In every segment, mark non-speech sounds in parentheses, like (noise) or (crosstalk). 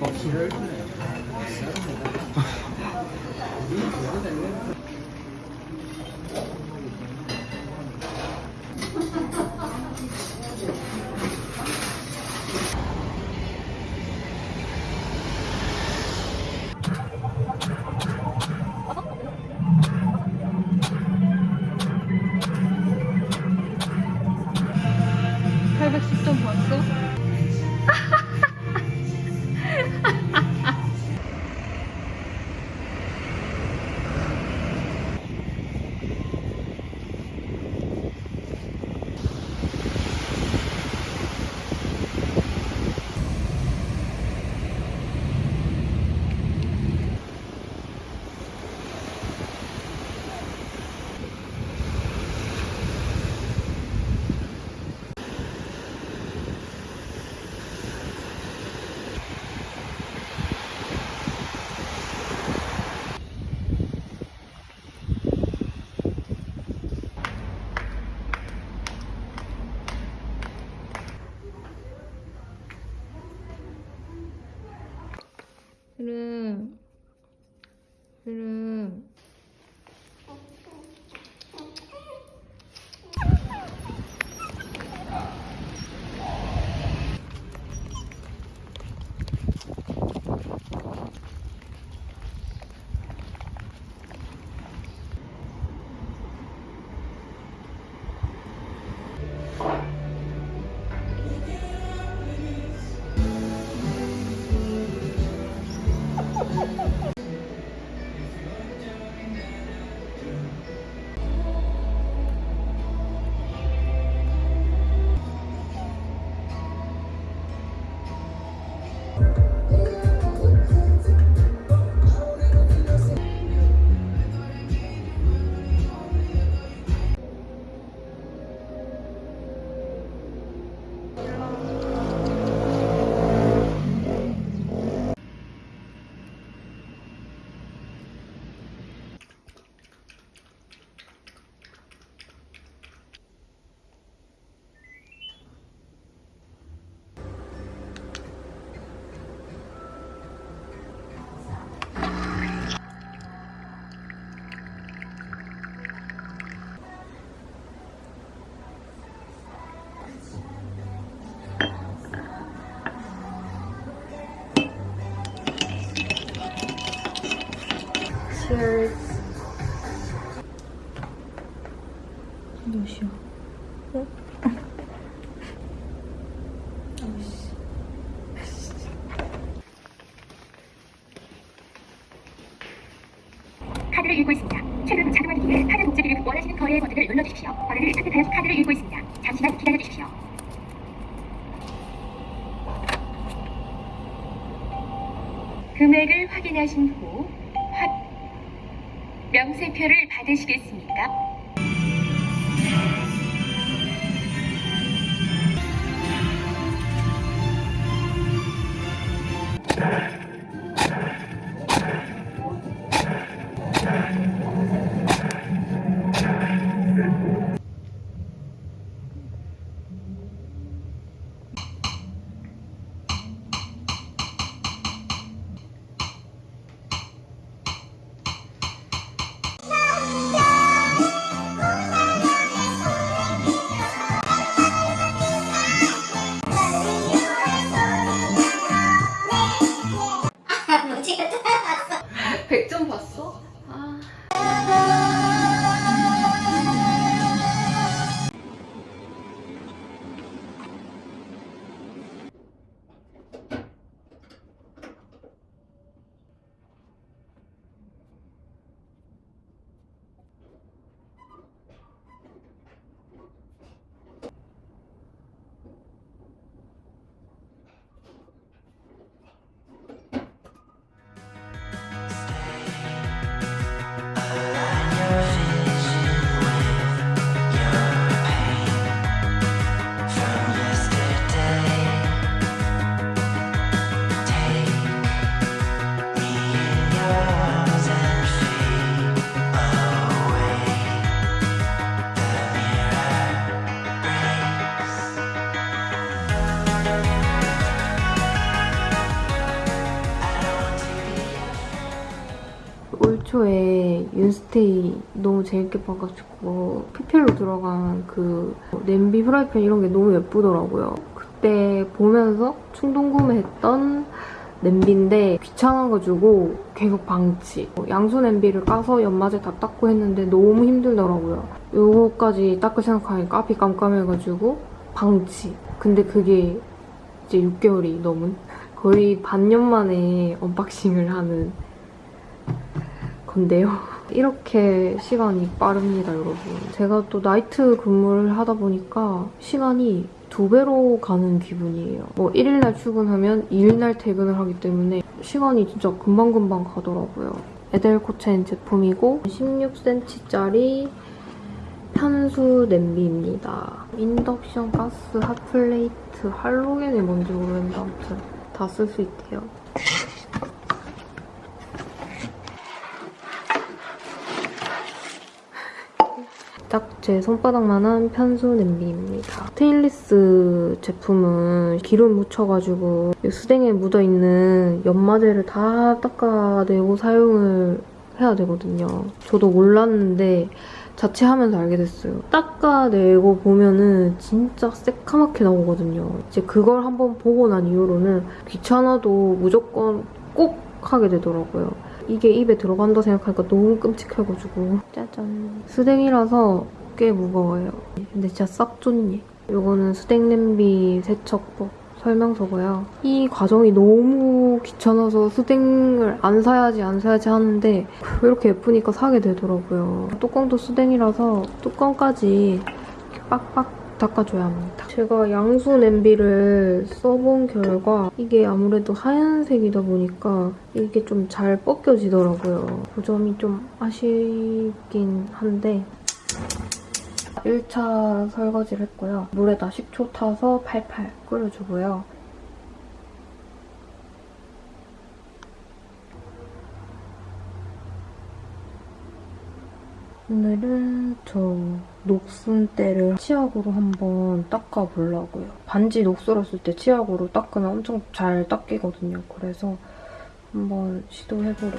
어, 기를 네 카드를 읽고 있습니다. 최근 자동화되기 위해 카드 복제기를 원하시는 거래의 버튼을 눌러주십시오. 거래를 선택하여 카드를 읽고 있습니다. 잠시만 기다려주십시오. 금액을 확인하신 후 확... 명세표를 받으시겠습니까? 백 올 초에 윤스테이 너무 재밌게 봐가지고 PPL로 들어간 그 냄비 프라이팬 이런 게 너무 예쁘더라고요. 그때 보면서 충동 구매했던 냄비인데 귀찮아가지고 계속 방치. 양수 냄비를 까서 연마제 다 닦고 했는데 너무 힘들더라고요. 요거까지 닦을 생각하니까 앞이 깜깜해가지고 방치. 근데 그게 이제 6개월이 넘은 거의 반년 만에 언박싱을 하는 건데요. (laughs) 이렇게 시간이 빠릅니다, 여러분. 제가 또 나이트 근무를 하다 보니까 시간이 두 배로 가는 기분이에요. 뭐 1일날 출근하면 2일날 퇴근을 하기 때문에 시간이 진짜 금방금방 가더라고요. 에델코첸 제품이고 16cm짜리 편수 냄비입니다. 인덕션 가스 핫플레이트 할로겐이 뭔지 모르겠는데 아무튼 다 쓸 수 있대요. 제 손바닥만한 편수 냄비입니다. 스테인리스 제품은 기름 묻혀가지고 이 수댕에 묻어있는 연마제를 다 닦아내고 사용을 해야 되거든요. 저도 몰랐는데 자취하면서 알게 됐어요. 닦아내고 보면은 진짜 새카맣게 나오거든요. 이제 그걸 한번 보고 난 이후로는 귀찮아도 무조건 꼭 하게 되더라고요. 이게 입에 들어간다 생각하니까 너무 끔찍해가지고 짜잔 수댕이라서 꽤 무거워요 근데 진짜 싹 좋니 이거는 수댕 냄비 세척법 설명서고요 이 과정이 너무 귀찮아서 수댕을 안 사야지 안 사야지 하는데 왜 이렇게 예쁘니까 사게 되더라고요 뚜껑도 수댕이라서 뚜껑까지 빡빡 닦아줘야 합니다. 제가 양수 냄비를 써본 결과 이게 아무래도 하얀색이다 보니까 이게 좀 잘 벗겨지더라고요. 그 점이 좀 아쉽긴 한데 1차 설거지를 했고요. 물에다 식초 타서 팔팔 끓여주고요. 오늘은 저 녹슨때를 치약으로 한번 닦아보려고요. 반지 녹슬었을 때 치약으로 닦으면 엄청 잘 닦이거든요. 그래서 한번 시도해보려고.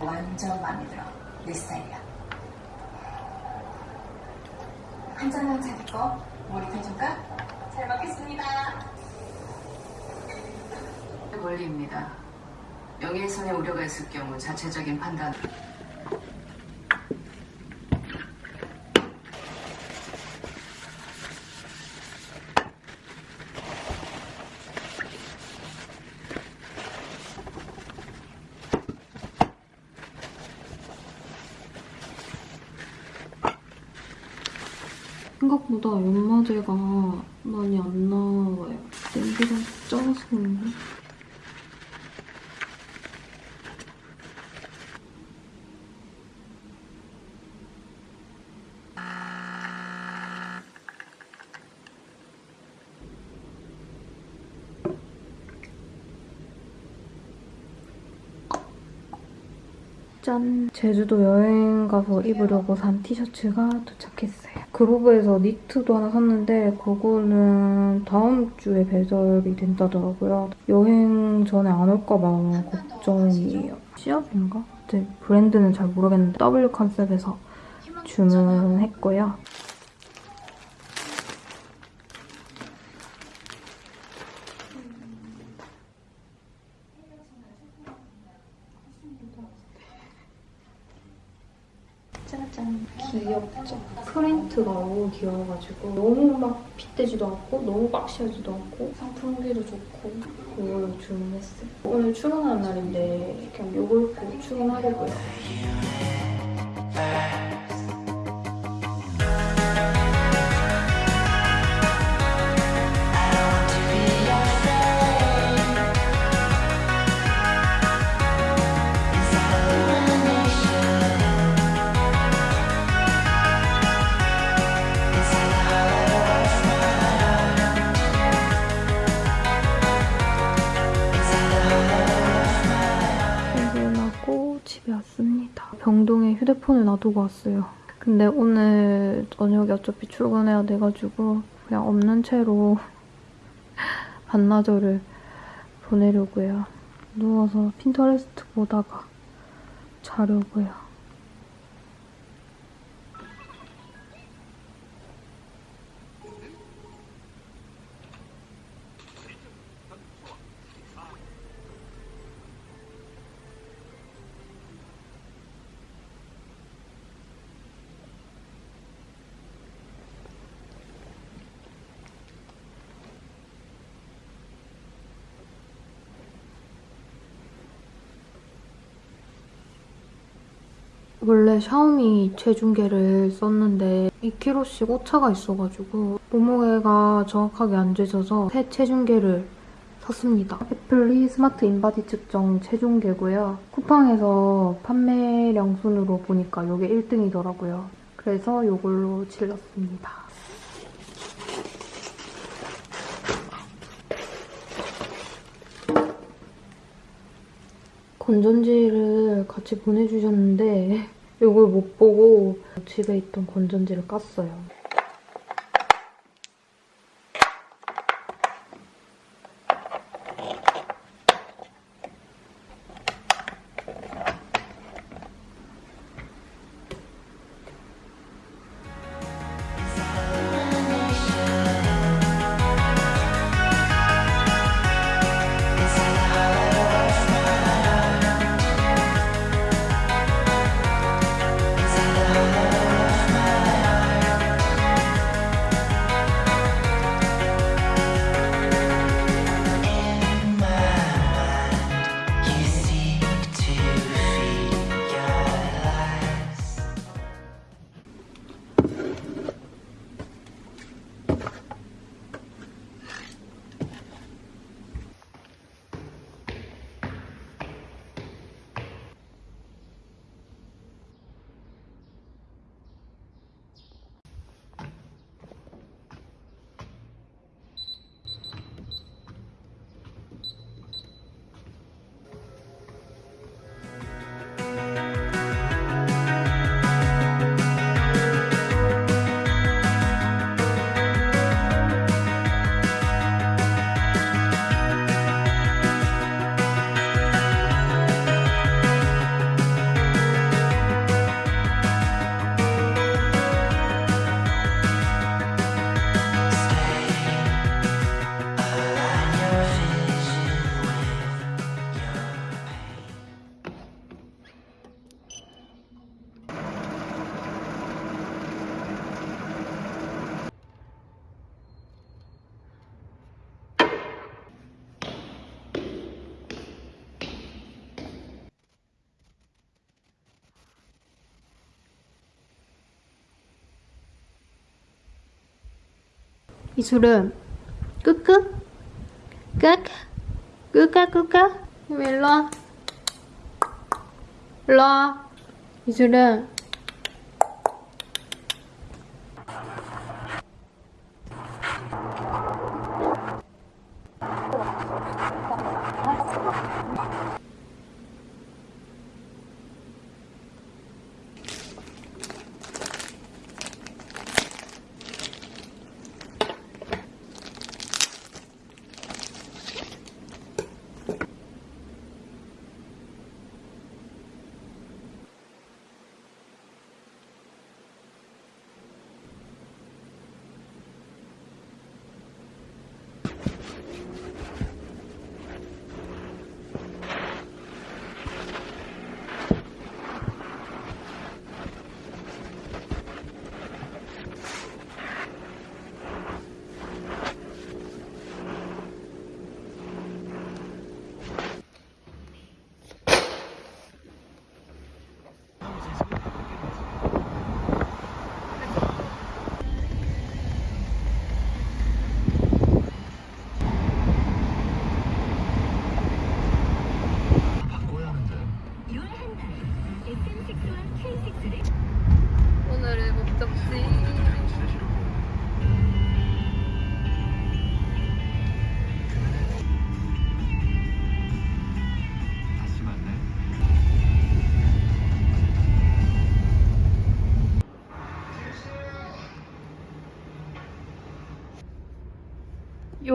완전 마음에 들어. 내 스타일이야. 한 잔만 자기거 머리펴줄까? 잘 먹겠습니다. 원리입니다. 명예훼손의 우려가 있을 경우 자체적인 판단. 생각보다 연마제가 많이 안 나와요. 냄비가 작아서 그런가? 짠! 제주도 여행 가서 입으려고 산 티셔츠가 도착했어요. 그로브에서 니트도 하나 샀는데 그거는 다음 주에 배달이 된다더라고요. 여행 전에 안 올까 봐 걱정이에요. 시업인가? 네, 브랜드는 잘 모르겠는데 W 컨셉에서 주문했고요. 짜잔 귀엽죠? 프린트가 너무 귀여워가지고 너무 막 핏되지도 않고 너무 박시하지도 않고 상품 후기도 좋고 이걸 주문했어요. 오늘 출근하는 날인데 그냥 이걸 입고 출근하려고요 놔두고 왔어요. 근데 오늘 저녁에 어차피 출근해야 돼가지고 그냥 없는 채로 (laughs) 반나절을 보내려고요. 누워서 핀터레스트 보다가 자려고요. 원래 샤오미 체중계를 썼는데 2kg씩 오차가 있어가지고 몸무게가 정확하게 안 재져서 새 체중계를 샀습니다. 앳플리 스마트 인바디 측정 체중계고요. 쿠팡에서 판매량 순으로 보니까 이게 1등이더라고요. 그래서 이걸로 질렀습니다. 건전지를 같이 보내주셨는데 이걸 못 보고 집에 있던 건전지를 깠어요. 이술은 끄끄 끄끄 끄까 끄까 일로 와 일로 와 이술은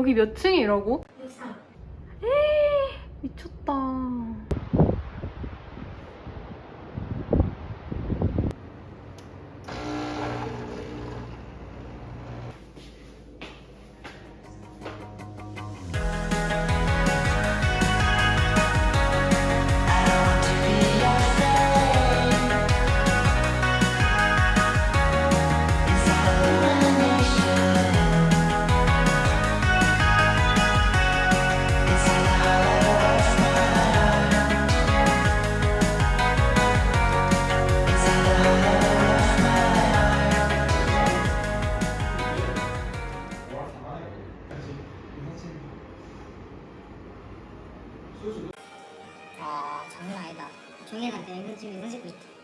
여기 몇 층이라고? 아 장난 아니다. 종이한테 은근 지금 이거 짓고 있다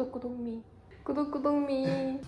구독구독미 구독구독미